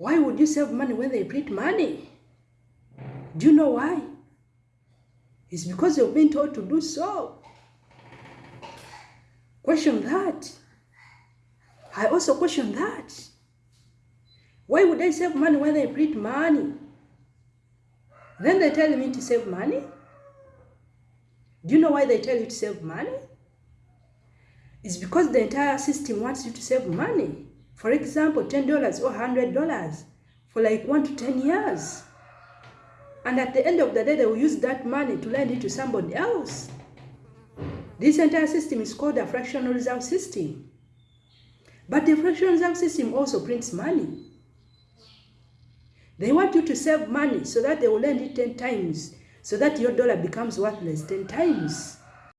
Why would you save money when they print money? Do you know why? It's because you've been told to do so. Question that. I also question that. Why would I save money when they print money? Then they tell me to save money. Do you know why they tell you to save money? It's because the entire system wants you to save money. For example, $10 or $100 for like one to 10 years. And at the end of the day, they will use that money to lend it to somebody else. This entire system is called a fractional reserve system. But the fractional reserve system also prints money. They want you to save money so that they will lend it 10 times, so that your dollar becomes worthless 10 times.